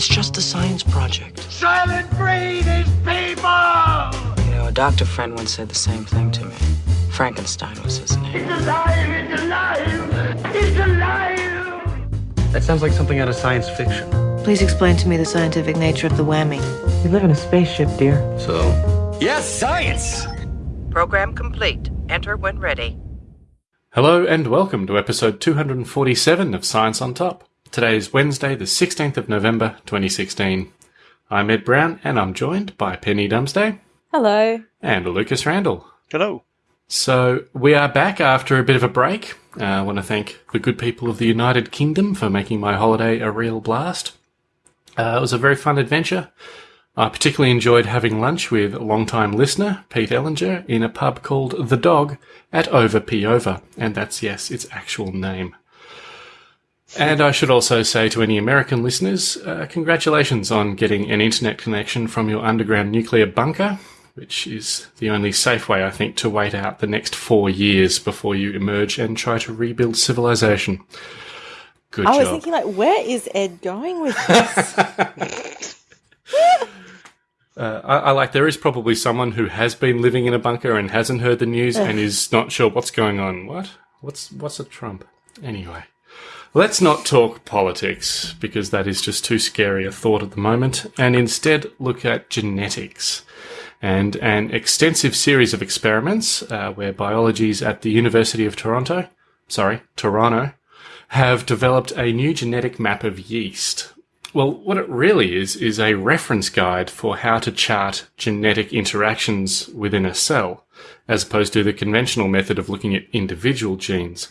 It's just a science project. Soylent Green is people! You know, a doctor friend once said the same thing to me. Frankenstein was his name. It's alive! It's alive! It's alive! That sounds like something out of science fiction. Please explain to me the scientific nature of the whammy. We live in a spaceship, dear. So? Yes, science! Program complete. Enter when ready. Hello and welcome to episode 247 of Science on Top. Today is Wednesday, the 16th of November, 2016. I'm Ed Brown and I'm joined by Penny Dumsday. Hello. And Lucas Randall. Hello. So we are back after a bit of a break. Uh, I want to thank the good people of the United Kingdom for making my holiday a real blast. Uh, it was a very fun adventure. I particularly enjoyed having lunch with long-time listener Pete Ellinger in a pub called The Dog at Over Peover, and that's yes, its actual name. And I should also say to any American listeners, uh, congratulations on getting an internet connection from your underground nuclear bunker, which is the only safe way, I think, to wait out the next four years before you emerge and try to rebuild civilization. Good I job. was thinking, like, where is Ed going with this? Uh, I, I like there is probably someone who has been living in a bunker and hasn't heard the news and is not sure what's going on. What? What's what's a Trump? Anyway, let's not talk politics because that is just too scary a thought at the moment, and instead look at genetics and an extensive series of experiments uh, where biologies at the University of Toronto, sorry, Toronto, have developed a new genetic map of yeast. Well, what it really is, is a reference guide for how to chart genetic interactions within a cell, as opposed to the conventional method of looking at individual genes.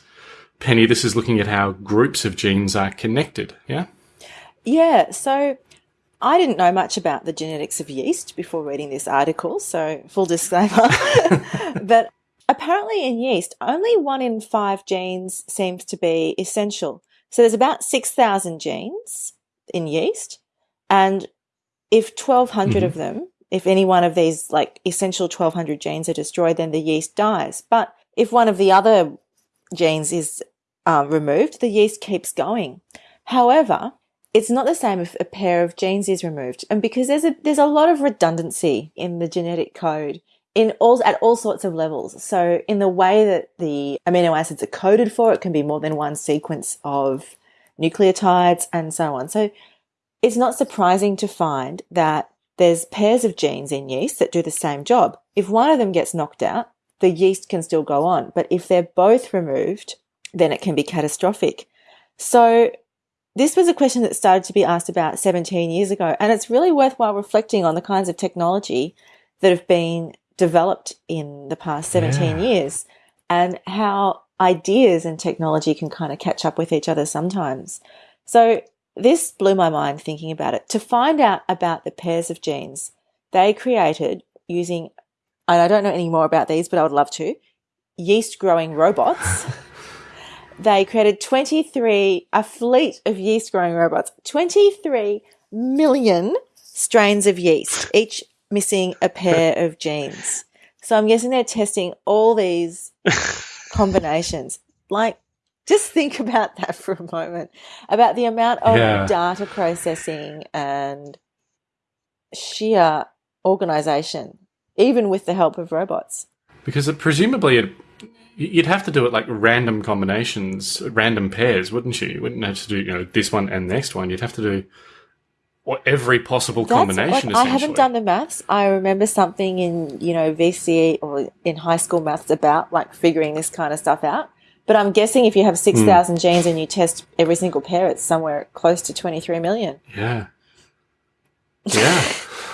Penny, this is looking at how groups of genes are connected, yeah? yeah, so I didn't know much about the genetics of yeast before reading this article, so full disclaimer. but apparently, in yeast, only one in five genes seems to be essential. So there's about 6,000 genes in yeast, and if 1,200 of mm-hmm. them, if any one of these like essential 1,200 genes are destroyed, then the yeast dies. But if one of the other genes is um, removed, the yeast keeps going. However, it's not the same if a pair of genes is removed, and because there's a there's a lot of redundancy in the genetic code in all at all sorts of levels. So in the way that the amino acids are coded for, it can be more than one sequence of nucleotides and so on. So it's not surprising to find that there's pairs of genes in yeast that do the same job. If one of them gets knocked out, the yeast can still go on. But if they're both removed, then it can be catastrophic. So this was a question that started to be asked about 17 years ago. And it's really worthwhile reflecting on the kinds of technology that have been developed in the past 17 Yeah. years and how ideas and technology can kind of catch up with each other sometimes. So this blew my mind thinking about it. To find out about the pairs of genes they created using, and I don't know any more about these, but I would love to, yeast growing robots. they created 23, a fleet of yeast growing robots, 23 million strains of yeast, each missing a pair of genes. So I'm guessing they're testing all these combinations. Like, just think about that for a moment about the amount of Yeah. data processing and sheer organization, even with the help of robots. Because it, presumably it, you'd have to do it like random combinations, random pairs, wouldn't you? You wouldn't have to do you know this one and next one. You'd have to do what every possible combination. like, I haven't done the maths. I remember something in you know VCE or in high school maths about like figuring this kind of stuff out. But I'm guessing if you have six thousand Hmm. genes and you test every single pair, it's somewhere close to twenty three million. Yeah. Yeah.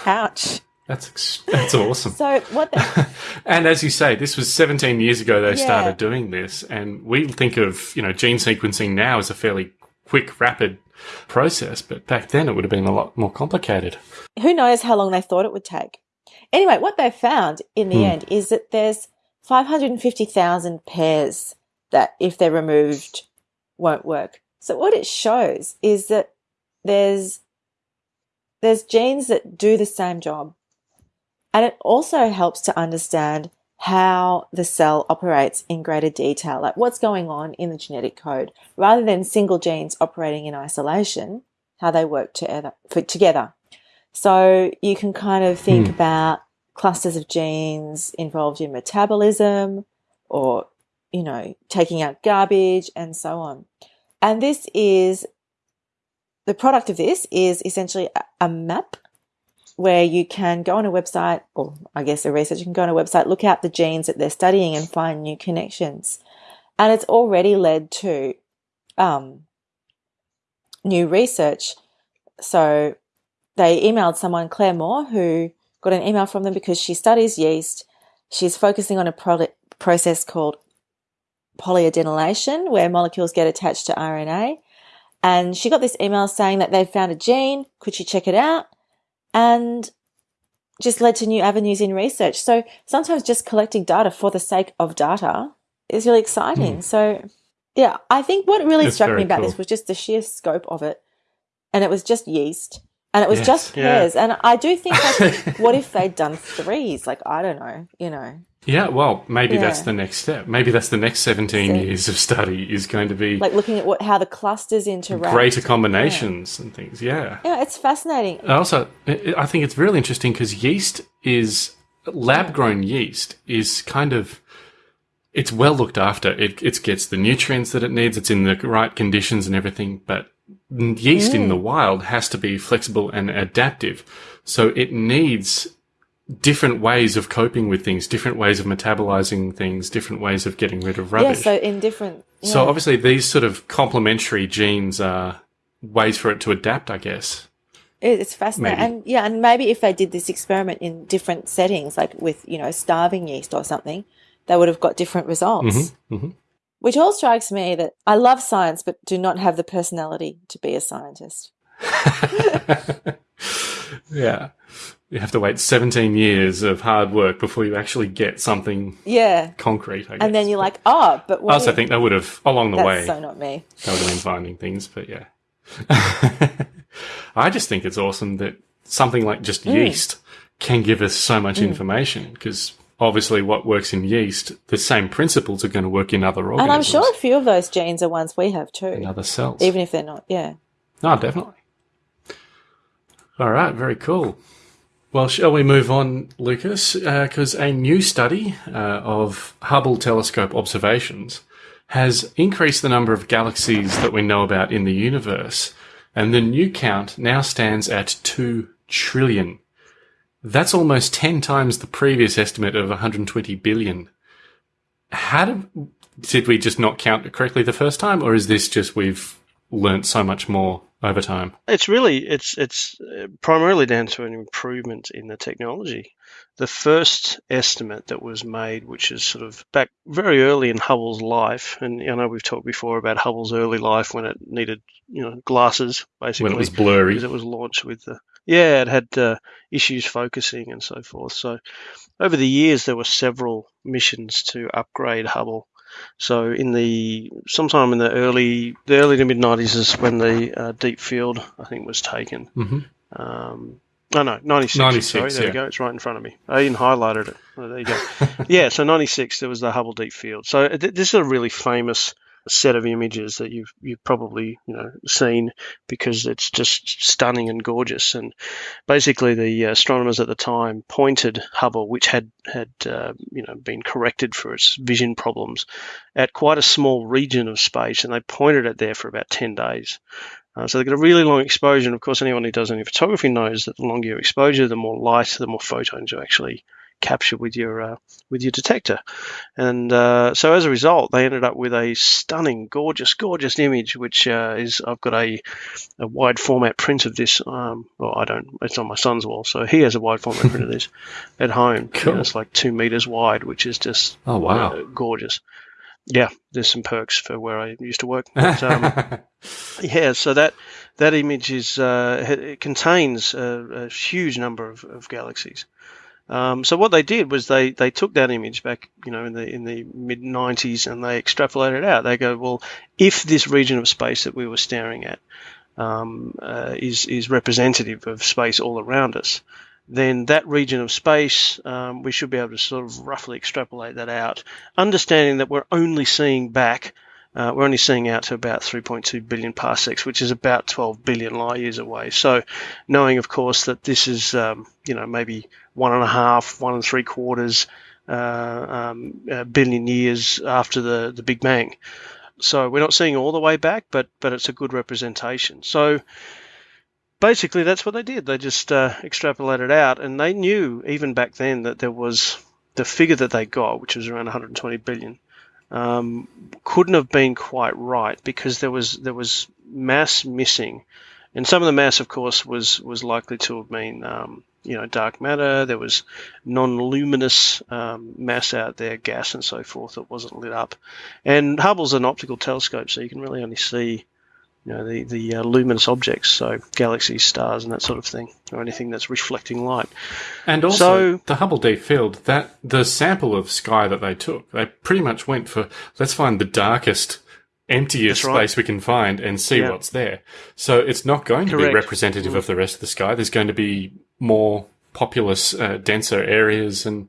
Ouch. That's ex- that's awesome. So what? And as you say, this was 17 years ago they Yeah. started doing this, and we think of you know gene sequencing now as a fairly quick, rapid process, but back then it would have been a lot more complicated. who knows how long they thought it would take? Anyway, what they found in the Hmm. end is that there's five hundred and fifty thousand pairs that, if they're removed, won't work. So what it shows is that there's there's genes that do the same job. And it also helps to understand how the cell operates in greater detail, like what's going on in the genetic code. Rather than single genes operating in isolation, how they work together. Together. So you can kind of think Hmm. about clusters of genes involved in metabolism or, you know, taking out garbage and so on. And this is the product of this is essentially a map where you can go on a website, or I guess a researcher can go on a website, look out the genes that they're studying and find new connections. And it's already led to um, new research. So they emailed someone, Claire Moore, who got an email from them because she studies yeast. She's focusing on a pro- process called polyadenylation, where molecules get attached to RNA. And she got this email saying that they've found a gene. Could she check it out? And just led to new avenues in research. So sometimes just collecting data for the sake of data is really exciting. Hmm. So yeah, I think what really It's struck me about cool. this was just the sheer scope of it. And it was just yeast. And it was Yes, just yeah. pairs. And I do think like what if they'd done threes? Like I don't know, you know. Yeah, well, maybe that's the next step. Maybe that's the next 17 So- years of study is going to be Like looking at what how the clusters interact. greater combinations and things. Yeah. Yeah, it's fascinating. Also, I think it's really interesting because yeast is lab grown yeast is kind of it's well looked after. It it gets the nutrients that it needs. It's in the right conditions and everything. But yeast in mm. the wild has to be flexible and adaptive. So it needs different ways of coping with things, different ways of metabolizing things, different ways of getting rid of rubbish. Yeah, so in different So obviously these sort of complementary genes are ways for it to adapt, I guess. It's fascinating, Maybe. and yeah, and maybe if they did this experiment in different settings, like with you know starving yeast or something, they would have got different results. mhm. Which all strikes me that I love science, but do not have the personality to be a scientist. yeah. You have to wait 17 years of hard work before you actually get something Yeah, concrete, I guess. and then you're like, oh, but I also think they would have, along the that's way, so not me. they would have been finding things, but yeah. I just think it's awesome that something like just Mm. yeast can give us so much information because obviously what works in yeast, the same principles are going to work in other organisms. And I'm sure a few of those genes are ones we have too, in other cells. even if they're not. Yeah. No, definitely. All right, very cool. Well, shall we move on, Lucas? Because a new study uh, of Hubble telescope observations has increased the number of galaxies that we know about in the universe, and the new count now stands at 2 trillion. That's almost 10 times the previous estimate of 120 billion. How did, did we just not count correctly the first time, or is this just we've learnt so much more over time? It's really it's it's uh, primarily down to an improvement in the technology. The first estimate that was made, which is sort of back very early in Hubble's life, and I know we've talked before about Hubble's early life when it needed you know glasses basically when it was blurry. because it was launched with the yeah it had uh, issues focusing and so forth. So over the years there were several missions to upgrade Hubble. So in the sometime in the early the early to mid nineties is when the uh, deep field I think was taken. hmm Um, oh no, ninety six. 96, Sorry, there yeah. we go. It's right in front of me. I even highlighted it. Oh, there you go. yeah, so ninety six there was the Hubble Deep Field. So th- this is a really famous set of images that you've you've probably you know seen because it's just stunning and gorgeous. And basically, the astronomers at the time pointed Hubble, which had had uh, you know been corrected for its vision problems, at quite a small region of space, and they pointed it there for about ten days. Uh, so they got a really long exposure, and of course, anyone who does any photography knows that the longer your exposure, the more light, the more photons you actually capture with your uh, with your detector. And uh, so as a result, they ended up with a stunning, gorgeous, gorgeous image, which uh, is I've got a, a wide format print of this. Um, well, I don't. It's on my son's wall, so he has a wide format print of this at home. Cool. And it's like two meters wide, which is just Oh, wow. uh, gorgeous. Yeah, there's some perks for where I used to work. But, um, yeah, so that that image is uh, it contains a, a huge number of, of galaxies. Um, so what they did was they, they took that image back, you know, in the in the mid 90s, and they extrapolated it out. They go, well, if this region of space that we were staring at um, uh, is is representative of space all around us, then that region of space um, we should be able to sort of roughly extrapolate that out, understanding that we're only seeing back uh, we're only seeing out to about 3.2 billion parsecs, which is about 12 billion light years away. So, knowing, of course, that this is, um, you know, maybe one and a half, one and three quarters uh, um, uh, billion years after the, the Big Bang. So, we're not seeing all the way back, but but it's a good representation. So, basically, that's what they did. They just uh, extrapolated out, and they knew even back then that there was the figure that they got, which was around 120 billion um, couldn't have been quite right because there was there was mass missing, and some of the mass, of course, was was likely to have been um, you know dark matter. There was non-luminous um, mass out there, gas and so forth that wasn't lit up. And Hubble's an optical telescope, so you can really only see you know, the, the uh, luminous objects, so galaxies, stars, and that sort of thing, or anything that's reflecting light. And also, so, the Hubble Deep Field, that the sample of sky that they took, they pretty much went for let's find the darkest, emptiest right. space we can find and see yeah. what's there. So it's not going Correct. to be representative mm. of the rest of the sky. There's going to be more populous, uh, denser areas and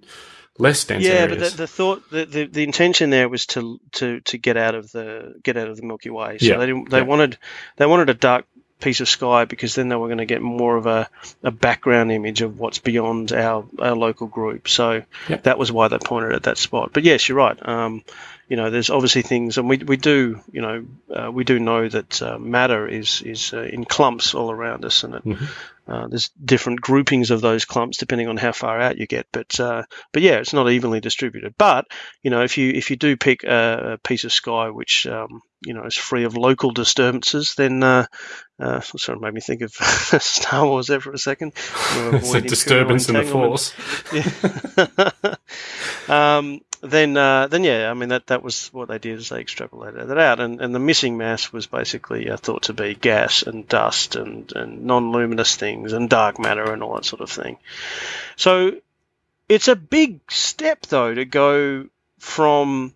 less dense yeah areas. but the, the thought the, the, the, intention there was to to to get out of the get out of the milky way so yeah. they they yeah. wanted they wanted a dark piece of sky because then they were going to get more of a, a background image of what's beyond our, our local group so yep. that was why they pointed at that spot but yes you're right um, you know, there's obviously things, and we, we do, you know, uh, we do know that uh, matter is is uh, in clumps all around us, and it, mm-hmm. Uh, there's different groupings of those clumps depending on how far out you get. But uh, but yeah, it's not evenly distributed. But you know, if you if you do pick a, a piece of sky which um, you know is free of local disturbances, then uh, uh, sort of made me think of Star Wars there for a second. it's a disturbance in the force. Yeah. um, then uh, then yeah, I mean that that was what they did is they extrapolated that out, and, and the missing mass was basically uh, thought to be gas and dust and, and non-luminous things and dark matter and all that sort of thing. So it's a big step though to go from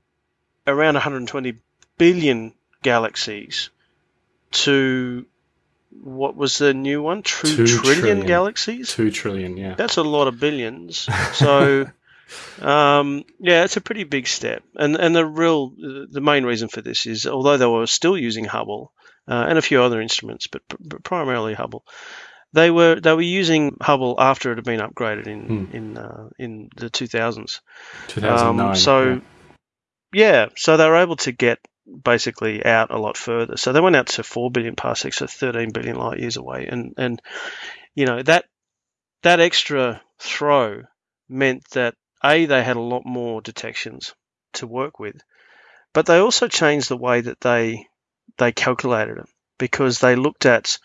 around 120 billion galaxies to what was the new one? True Two trillion, trillion galaxies. Two trillion, yeah. That's a lot of billions. So. Um, yeah, it's a pretty big step, and and the real the main reason for this is although they were still using Hubble uh, and a few other instruments, but, but, primarily Hubble, they were they were using Hubble after it had been upgraded in hmm. in uh, in the 2000s. 2009. Um, so yeah. yeah, so they were able to get basically out a lot further. So they went out to four billion parsecs, so 13 billion light years away, and and you know that that extra throw meant that a, they had a lot more detections to work with, but they also changed the way that they they calculated it because they looked at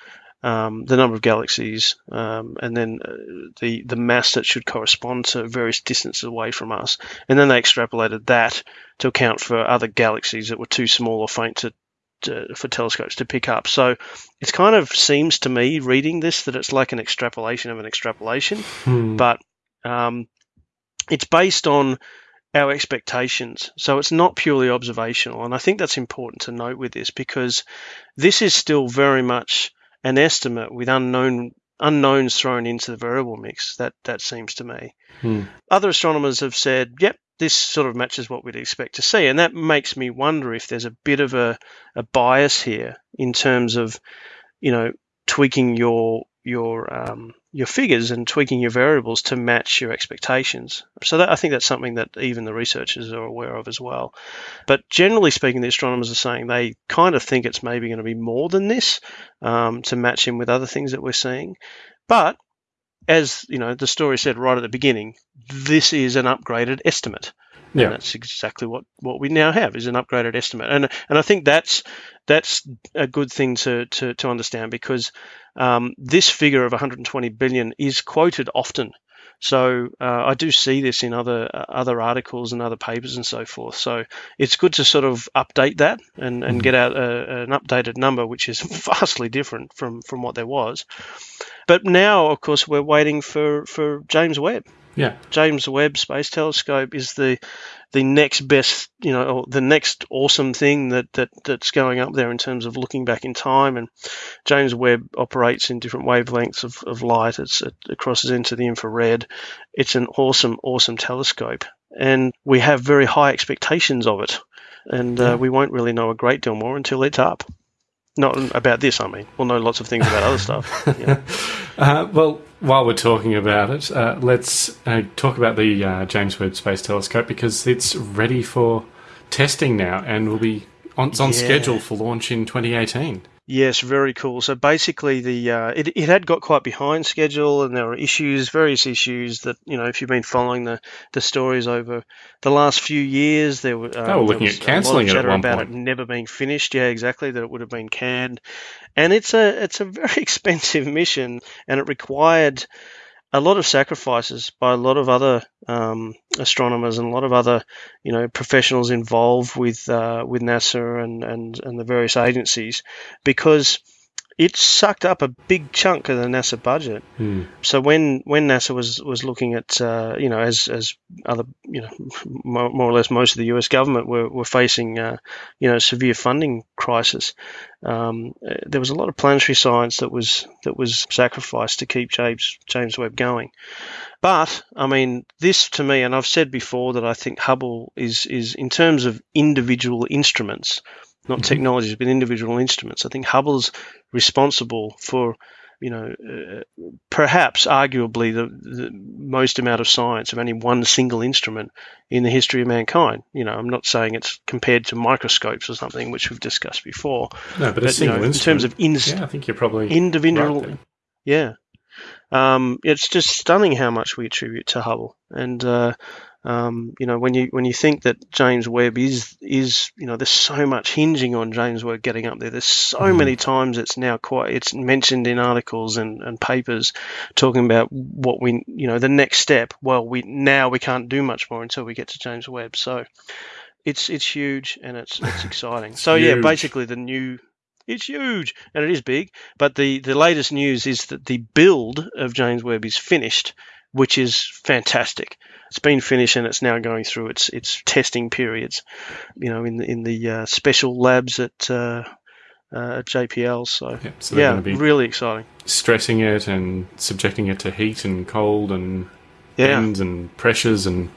um, the number of galaxies um, and then uh, the the mass that should correspond to various distances away from us, and then they extrapolated that to account for other galaxies that were too small or faint to, to for telescopes to pick up. So it kind of seems to me, reading this, that it's like an extrapolation of an extrapolation, hmm. but um, it's based on our expectations. So it's not purely observational. And I think that's important to note with this because this is still very much an estimate with unknown unknowns thrown into the variable mix. That that seems to me. Hmm. Other astronomers have said, yep, this sort of matches what we'd expect to see. And that makes me wonder if there's a bit of a, a bias here in terms of, you know, tweaking your your um, your figures and tweaking your variables to match your expectations. So that, I think that's something that even the researchers are aware of as well. But generally speaking, the astronomers are saying they kind of think it's maybe going to be more than this um, to match in with other things that we're seeing. But as you know, the story said right at the beginning, this is an upgraded estimate. Yeah. That's exactly what, what we now have is an upgraded estimate. And and I think that's that's a good thing to to, to understand because um, this figure of 120 billion is quoted often. So uh, I do see this in other uh, other articles and other papers and so forth. So it's good to sort of update that and, and mm-hmm. get out a, an updated number, which is vastly different from from what there was. But now, of course, we're waiting for for James Webb. Yeah. James Webb Space Telescope is the the next best, you know, the next awesome thing that, that that's going up there in terms of looking back in time. And James Webb operates in different wavelengths of, of light. It's, it, it crosses into the infrared. It's an awesome, awesome telescope, and we have very high expectations of it. and uh, we won't really know a great deal more until it's up. Not about this, I mean. We'll know lots of things about other stuff. Yeah. Uh, well, while we're talking about it, uh, let's uh, talk about the uh, James Webb Space Telescope because it's ready for testing now and will be on, it's on Yeah. schedule for launch in 2018. Yes, very cool. So basically, the uh, it, it had got quite behind schedule, and there were issues, various issues that you know, if you've been following the, the stories over the last few years, there were um, They were looking at cancelling it at one about point. it never being finished. Yeah, exactly. That it would have been canned, and it's a it's a very expensive mission, and it required a lot of sacrifices by a lot of other um, astronomers and a lot of other, you know, professionals involved with uh, with NASA and, and and the various agencies, because it sucked up a big chunk of the NASA budget. Hmm. So when when NASA was was looking at uh, you know as as other you know more, more or less most of the U.S. government were were facing uh, you know severe funding crisis, um, uh, there was a lot of planetary science that was that was sacrificed to keep James James Webb going. But I mean, this to me, and I've said before that I think Hubble is is in terms of individual instruments, not technologies, but individual instruments. I think Hubble's responsible for, you know, uh, perhaps arguably the, the most amount of science of any one single instrument in the history of mankind. You know, I'm not saying it's compared to microscopes or something, which we've discussed before. No, but, a But, you single know, in terms of ins- yeah, I think you're probably individual, right yeah. Um, it's just stunning how much we attribute to Hubble, and uh, um, you know when you when you think that James Webb is is you know there's so much hinging on James Webb getting up there. There's so Mhm. many times it's now quite it's mentioned in articles and, and papers talking about what we you know the next step. Well, we now we can't do much more until we get to James Webb. So it's it's huge and it's it's exciting. so yeah, basically the new it's huge and it is big. But the the latest news is that the build of James Webb is finished, which is fantastic. It's been finished and it's now going through its its testing periods. You know, in the in the uh, special labs at. Uh, uh, JPL, so Yeah, so yeah, be really exciting. stressing it and subjecting it to heat and cold and Yeah, bends and pressures and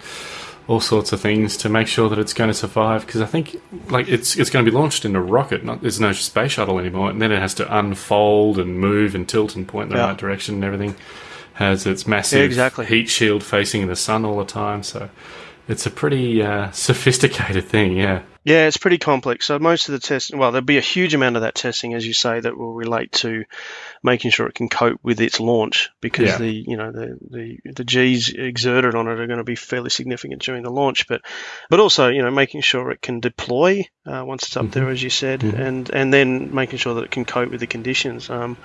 all sorts of things to make sure that it's going to survive. Because I think like it's it's going to be launched in a rocket. Not there's no space shuttle anymore, and then it has to unfold and move and tilt and point in the Yeah. right direction and everything. Has its massive Yeah, exactly. heat shield facing the sun all the time, so it's a pretty uh, sophisticated thing. Yeah. Yeah, it's pretty complex. So most of the testing, well, there'll be a huge amount of that testing, as you say, that will relate to making sure it can cope with its launch, because Yeah. the you know the, the the G's exerted on it are going to be fairly significant during the launch, but but also you know making sure it can deploy uh, once it's up there, as you said, Mhm. and and then making sure that it can cope with the conditions. Um,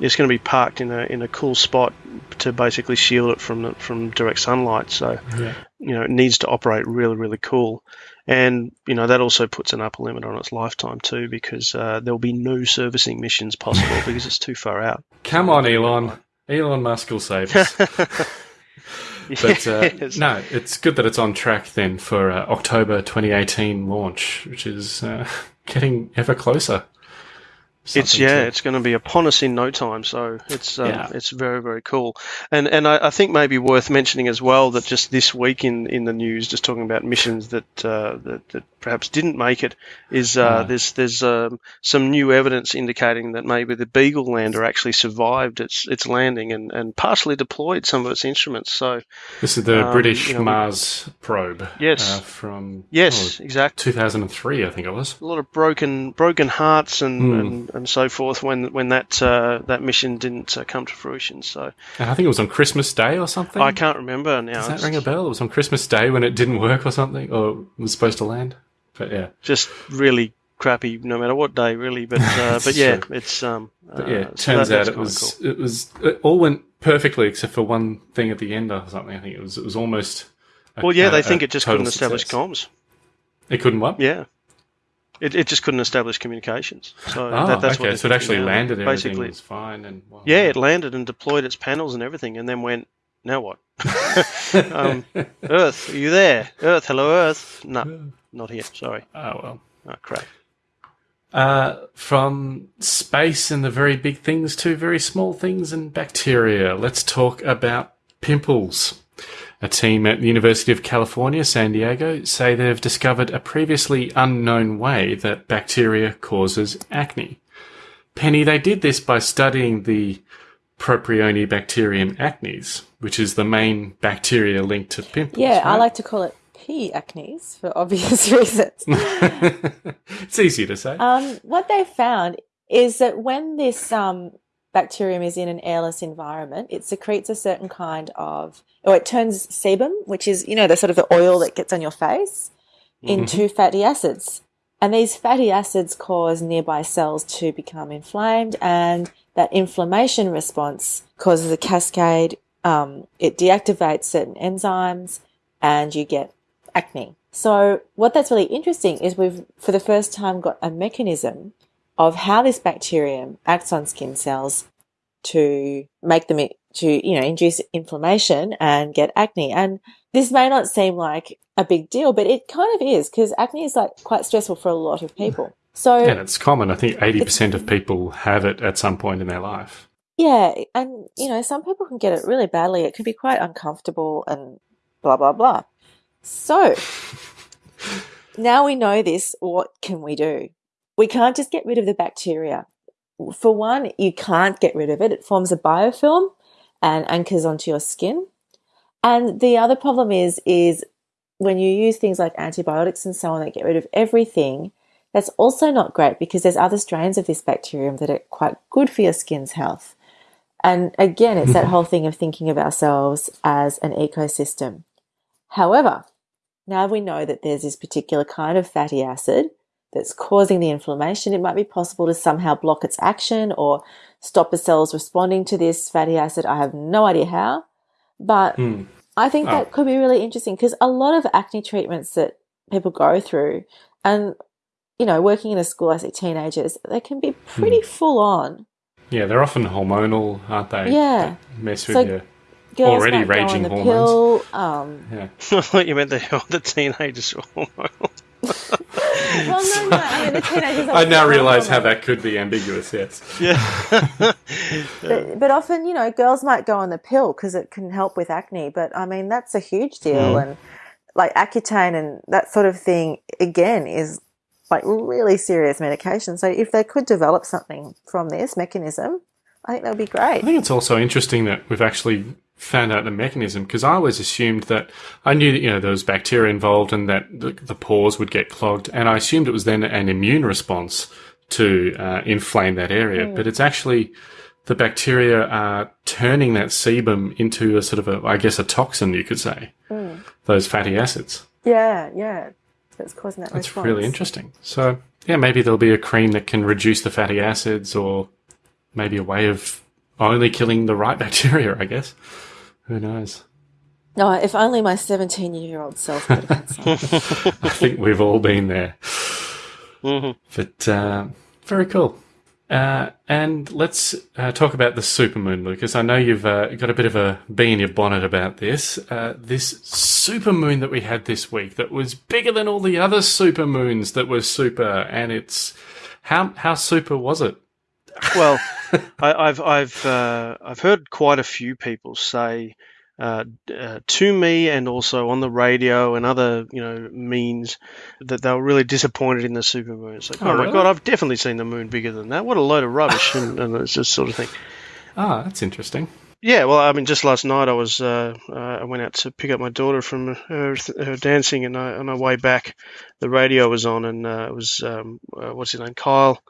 it's going to be parked in a in a cool spot to basically shield it from the, from direct sunlight. So Yeah. you know, it needs to operate really, really cool. And, you know, that also puts an upper limit on its lifetime too, because uh, there'll be no servicing missions possible because it's too far out. Come on, Elon. Elon Musk will save us. But uh, Yes. no, it's good that it's on track then for uh, October 2018 launch, which is uh, getting ever closer. It's yeah, to- it's going to be upon us in no time. So it's um, Yeah. it's very very cool, and and I, I think maybe worth mentioning as well that just this week in, in the news, just talking about missions that uh, that, that perhaps didn't make it, is uh, Ah. there's there's um, some new evidence indicating that maybe the Beagle lander actually survived its its landing and, and partially deployed some of its instruments. So This is the um, British you know, Mars probe. Yes. uh, from yes, oh, exactly. 2003, I think it was. a lot of broken broken hearts and, Hmm. and, and so forth when when that uh, that mission didn't uh, come to fruition. So And I think it was on Christmas Day or something. I can't remember now. Does that ring a bell? It was on Christmas Day when it didn't work or something, or was supposed to land. But yeah, Just really crappy, no matter what day, really. But uh, but yeah, true. it's um. but yeah. uh, It so turns that- out it was cool. it was it all went perfectly except for one thing at the end or something. I think it was it was almost. a- Well, yeah, they a think it just couldn't establish comms. It couldn't what? Yeah. It, it just couldn't establish communications. So Oh, that, that's okay. what So it actually landed. Everything Basically, was fine, and wow. yeah, it landed and deployed its panels and everything, and then went. Now what? um, Earth, are you there? Earth, hello, Earth. No, not here. Sorry. oh well. Oh, crap. Uh, from space and the very big things to very small things and bacteria, let's talk about pimples. a team at the University of California, San Diego, say they've discovered a previously unknown way that bacteria causes acne. Penny, they did this by studying the Propionibacterium acnes, which is the main bacteria linked to pimples. Yeah, I like to call it P. acnes for obvious reasons. it's easy to say. Um, what they found is that when this um, bacterium is in an airless environment, it secretes a certain kind of, or it turns sebum, which is, you know, the sort of the oil that gets on your face, into fatty acids. And these fatty acids cause nearby cells to become inflamed, and that inflammation response causes a cascade. Um, it deactivates certain enzymes, and you get acne. So, what that's really interesting is we've, for the first time, got a mechanism of how this bacterium acts on skin cells to make them to you know induce inflammation and get acne and this may not seem like a big deal but it kind of is because acne is like quite stressful for a lot of people so and it's common. I think 80% of people have it at some point in their life. yeah and you know some people can get it really badly it can be quite uncomfortable and blah blah blah so now we know this what can we do we can't just get rid of the bacteria for one, you can't get rid of it. It forms a biofilm and anchors onto your skin. And the other problem is, is when you use things like antibiotics and so on that get rid of everything, that's also not great because there's other strains of this bacterium that are quite good for your skin's health. And again, it's that whole thing of thinking of ourselves as an ecosystem. However, now we know that there's this particular kind of fatty acid that's causing the inflammation, it might be possible to somehow block its action or stop the cells responding to this fatty acid. I have no idea how, but Hmm. I think Oh. that could be really interesting because a lot of acne treatments that people go through and you know, working in a school I see teenagers, they can be pretty full on. Yeah, they're often hormonal, aren't they? Yeah. They mess with So- you. Girls Already might raging the hormones. pill. Um, Yeah. I thought you meant the, the teenagers. well, no, no. I mean, the teenagers. I now realise how that could be ambiguous, yes. yeah. But, but often, you know, girls might go on the pill because it can help with acne. But I mean, that's a huge deal. Mm. And like Accutane and that sort of thing, again, is like really serious medication. So if they could develop something from this mechanism, I think that would be great. I think it's also interesting that we've actually found out the mechanism because I always assumed that I knew that you know there was bacteria involved and that the, the pores would get clogged, and I assumed it was then an immune response to uh, inflame that area. But it's actually the bacteria are turning that sebum into a sort of a, I guess, a toxin, you could say. Those fatty acids. Yeah, yeah. That's causing that That's response. really interesting. So yeah, maybe there'll be a cream that can reduce the fatty acids, or maybe a way of only killing the right bacteria. I guess. Who knows? No, if only my 17 year old self could have had some. I think we've all been there. Mhm. But uh, very cool. Uh, and let's uh, talk about the supermoon, Lucas. I know you've uh, got a bit of a bee in your bonnet about this. Uh, this supermoon that we had this week that was bigger than all the other supermoons that were super, and it's how how super was it? Well, I, I've I've uh, I've heard quite a few people say uh, uh, to me and also on the radio and other you know means that they were really disappointed in the supermoon. It's like, Oh, oh, my really? god, I've definitely seen the moon bigger than that. What a load of rubbish! and, and it's this sort of thing. Ah, that's interesting. Yeah, well, I mean, just last night I was uh, uh, I went out to pick up my daughter from her, her dancing, and I, on our way back, the radio was on, and uh, it was um, uh, what's his name, Kyle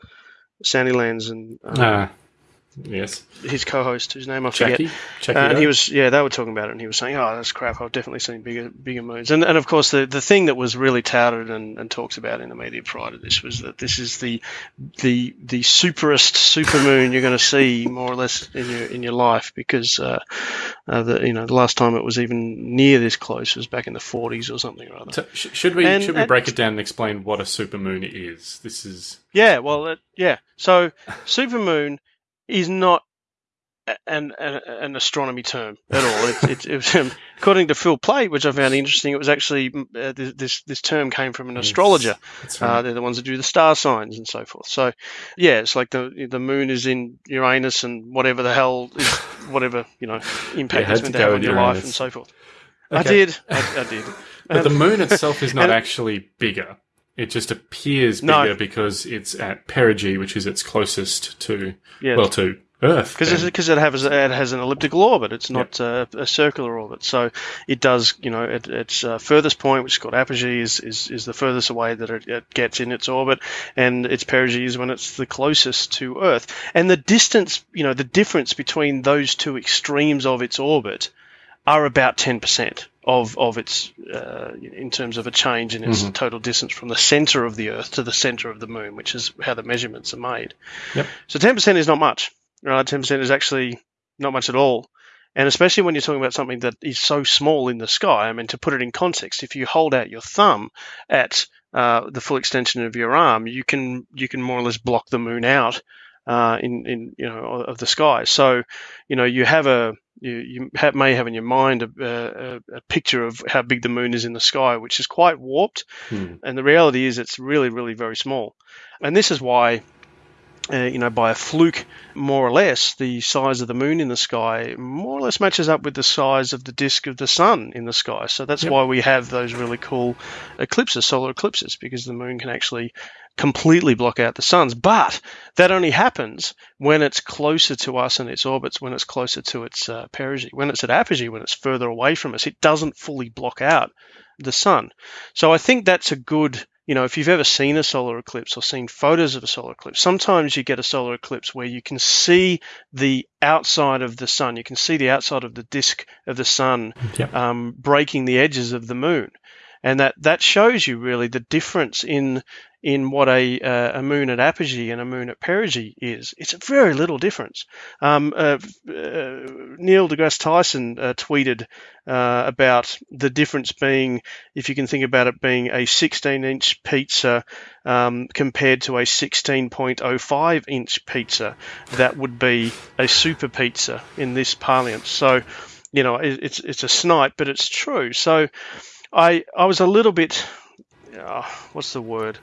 Sandilands, and um, Ah, yes, his co-host, whose name I forget. Jackie. Jackie Uh, and he was, yeah, they were talking about it, and he was saying, "Oh, that's crap. I've definitely seen bigger, bigger moons." And, and of course, the, the thing that was really touted and, and talked about in the media prior to this was that this is the the the superest supermoon you're going to see, more or less, in your in your life, because uh, uh, the you know the last time it was even near this close was back in the 40s or something or other. So, sh- should we And- should we break it down and explain what a supermoon is? This is Yeah, well, yeah. So supermoon is not an, an an astronomy term at all. It's, it's, it was, um, according to Phil Plait, which I found interesting. It was actually uh, this, this term came from an astrologer. That's Uh, they're the ones that do the star signs and so forth. So, yeah, it's like the the moon is in Uranus and whatever the hell is whatever you know impact had it's meant to have on your life and so forth. I did. I, I did. But the Um, moon itself is not actually bigger. It just appears No. bigger because it's at perigee, which is its closest to Yeah. well to Earth. because because it has it has an elliptical orbit. It's not uh, a circular orbit. So it does you know it, its uh, furthest point, which is called apogee, is, is is the furthest away that it, it gets in its orbit, and its perigee is when it's the closest to Earth. And the distance, you know, the difference between those two extremes of its orbit are about ten percent of of its uh, in terms of a change in its total distance from the center of the Earth to the center of the Moon, which is how the measurements are made. Yep. So ten percent is not much. Right, ten percent is actually not much at all. And especially when you're talking about something that is so small in the sky, I mean, to put it in context, if you hold out your thumb at uh, the full extension of your arm, you can you can more or less block the moon out uh, in in you know of the sky. So, you know, you have a you, you ha may have in your mind a, a, a picture of how big the moon is in the sky, which is quite warped. Hmm. And the reality is, it's really, really very small. And this is why uh, you know, by a fluke, more or less, the size of the moon in the sky more or less matches up with the size of the disk of the sun in the sky. So that's Yep. why we have those really cool eclipses, solar eclipses, because the moon can actually completely block out the suns. But that only happens when it's closer to us in its orbits, when it's closer to its uh, perigee. When it's at apogee, when it's further away from us, it doesn't fully block out the sun. So I think that's a good, you know, if you've ever seen a solar eclipse or seen photos of a solar eclipse, sometimes you get a solar eclipse where you can see the outside of the sun. You can see the outside of the disk of the sun um, breaking the edges of the moon. And that, that shows you really the difference in in what a uh, a moon at apogee and a moon at perigee is. It's a very little difference. Um, uh, uh, Neil deGrasse Tyson uh, tweeted uh, about the difference being, if you can think about it being a 16 inch pizza um, compared to a 16.05 inch pizza, that would be a super pizza in this parlance. So, you know, it, it's it's a snipe, but it's true. So, I I was a little bit, uh, what's the word?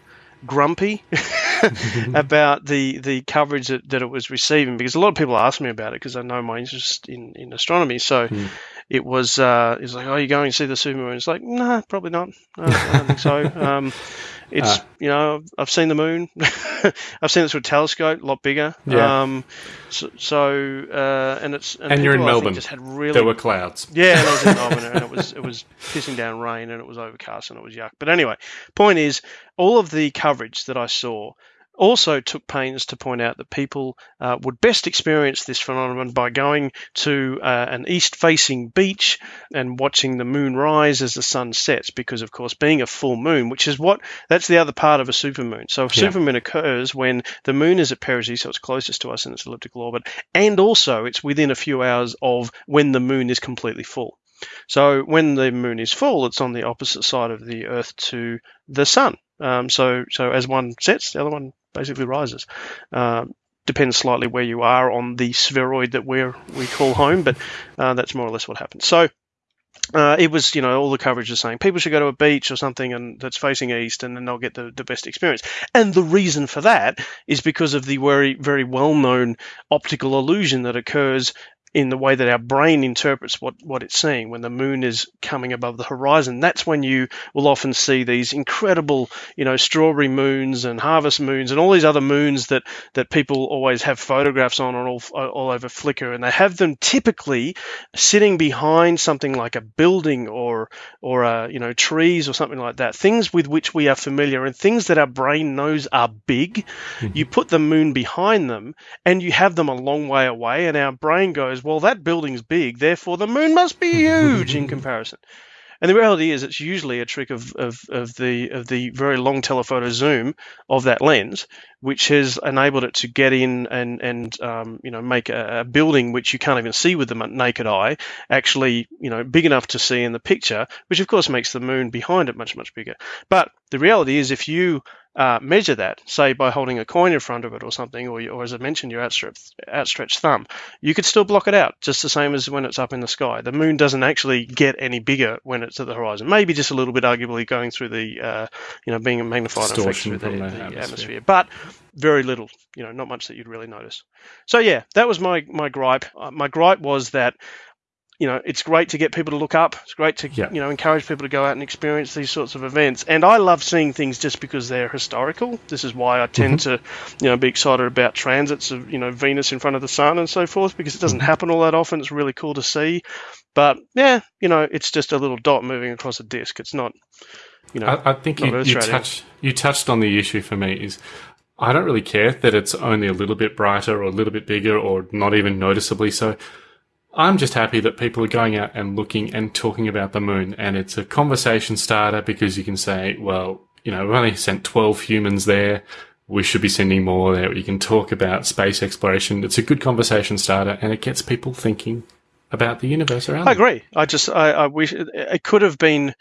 Grumpy about the the coverage that, that it was receiving because a lot of people ask me about it because I know my interest in, in astronomy. So Hmm. it was uh, it was like, oh, you going to see the supermoon? It's like, nah, probably not. No, I don't think so. Um, it's Ah. you know I've seen the moon. I've seen it through a telescope, a lot bigger. Yeah. Um, so, so uh, and it's And you're in I Melbourne. Just had really There were clouds. yeah, and I was in Melbourne, and it was it was pissing down rain, and it was overcast, and it was yuck. But anyway, point is, all of the coverage that I saw also took pains to point out that people uh, would best experience this phenomenon by going to uh, an east-facing beach and watching the moon rise as the sun sets. Because, of course, being a full moon, which is what that's the other part of a supermoon. So, a Yeah. supermoon occurs when the moon is at perigee, so it's closest to us in its elliptical orbit, and also it's within a few hours of when the moon is completely full. So when the moon is full, it's on the opposite side of the Earth to the sun. Um, so so as one sets, the other one basically rises. Um, depends slightly where you are on the spheroid that we we call home, but uh, that's more or less what happens. So. Uh, it was, you know, all the coverage is saying people should go to a beach or something and that's facing east, and then they'll get the, the best experience. And the reason for that is because of the very, very well-known optical illusion that occurs in the way that our brain interprets what, what it's seeing when the moon is coming above the horizon. That's when you will often see these incredible, you know, strawberry moons and harvest moons and all these other moons that, that people always have photographs on all, all over Flickr. And they have them typically sitting behind something like a building or, or, uh, you know, trees or something like that. Things with which we are familiar and things that our brain knows are big. You put the moon behind them and you have them a long way away and our brain goes, well, that building's big, therefore the moon must be huge in comparison. And the reality is, it's usually a trick of, of, of the of the very long telephoto zoom of that lens, which has enabled it to get in and and um, you know make a, a building which you can't even see with the naked eye actually you know big enough to see in the picture, which of course makes the moon behind it much much bigger. But the reality is, if you uh, measure that, say by holding a coin in front of it or something, or, or as I mentioned, your outstretched, outstretched thumb, you could still block it out just the same as when it's up in the sky. The moon doesn't actually get any bigger when it's at the horizon. Maybe just a little bit, arguably, going through the, uh, you know, being a magnified effect through the, the the atmosphere. atmosphere. But very little, you know, not much that you'd really notice. So yeah, that was my my gripe. Uh, my gripe was that you know, it's great to get people to look up. It's great to Yeah. you know encourage people to go out and experience these sorts of events. And I love seeing things just because they're historical. This is why I tend mm-hmm. to, you know, be excited about transits of you know Venus in front of the sun and so forth because it doesn't mm-hmm. happen all that often. It's really cool to see. But yeah, you know, it's just a little dot moving across a disk. It's not, you know, I, I think you, you touched you touched on the issue for me is I don't really care that it's only a little bit brighter or a little bit bigger or not even noticeably so. I'm just happy that people are going out and looking and talking about the moon, and it's a conversation starter because you can say, well, you know, we've only sent 12 humans there. We should be sending more there. You can talk about space exploration. It's a good conversation starter, and it gets people thinking about the universe around I them. agree. I just I, I wish it, it could have been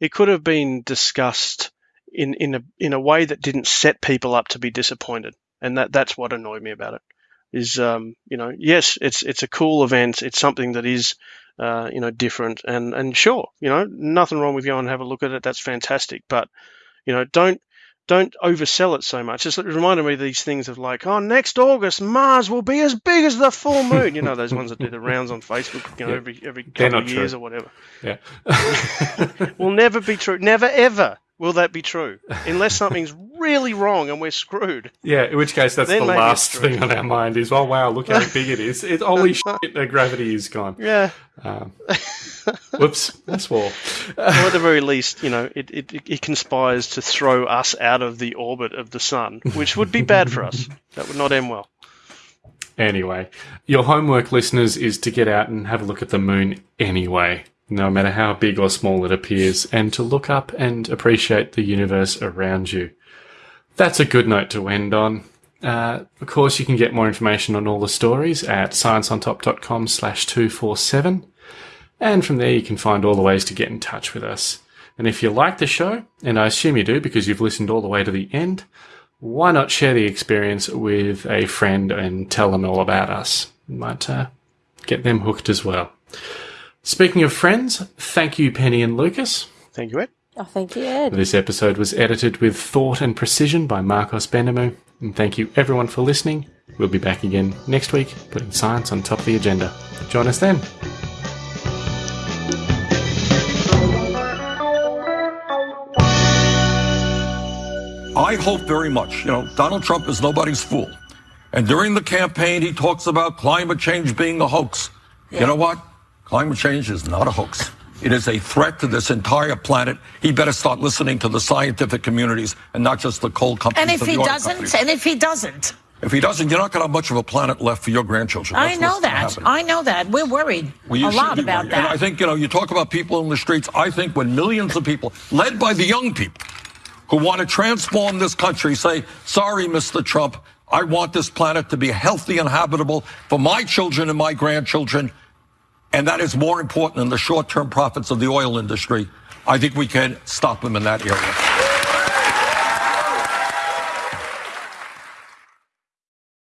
it could have been discussed in in a in a way that didn't set people up to be disappointed, and that that's what annoyed me about it. Is um you know yes it's it's a cool event. It's something that is uh you know different and and sure you know nothing wrong with going and have a look at it. That's fantastic, but you know don't. Don't oversell it so much. It's, it reminded me of these things of like, oh, next August Mars will be as big as the full moon. You know those ones that do the rounds on Facebook, you know, Yeah. every every couple of years true. or whatever Yeah. will never be true. Never ever will that be true unless something's really wrong and we're screwed. Yeah, in which case that's Then the last thing on our mind is, oh wow, look how big it is. It, holy shit, the gravity is gone. Yeah. Um, whoops, that's war. Or at the very least, you know, it, it, it conspires to throw us out of the orbit of the sun, which would be bad for us. That would not end well. Anyway, your homework, listeners, is to get out and have a look at the moon anyway, no matter how big or small it appears, and to look up and appreciate the universe around you. That's a good note to end on. Uh, of course, you can get more information on all the stories at scienceontop.com slash 247. And from there, you can find all the ways to get in touch with us. And if you like the show, and I assume you do because you've listened all the way to the end, why not share the experience with a friend and tell them all about us? Might uh, get them hooked as well. Speaking of friends, thank you, Penny and Lucas. Thank you, Ed. Oh, thank you, Ed. This episode was edited with thought and precision by Marcos Benemu. And thank you everyone for listening. We'll be back again next week, putting science on top of the agenda. Join us then. I hope very much. You know, Donald Trump is nobody's fool. And during the campaign, he talks about climate change being a hoax. You know what? Climate change is not a hoax. It is a threat to this entire planet. He better start listening to the scientific communities and not just the coal companies. And if he doesn't, companies. and if he doesn't, if he doesn't, you're not going to have much of a planet left for your grandchildren. I know that. I know that. We're worried Well, a lot about worried. And I think, you know, you talk about people in the streets. I think when millions of people, led by the young people, who want to transform this country, say, sorry, Mr. Trump, I want this planet to be healthy and habitable for my children and my grandchildren. And that is more important than the short term profits of the oil industry. I think we can stop them in that area.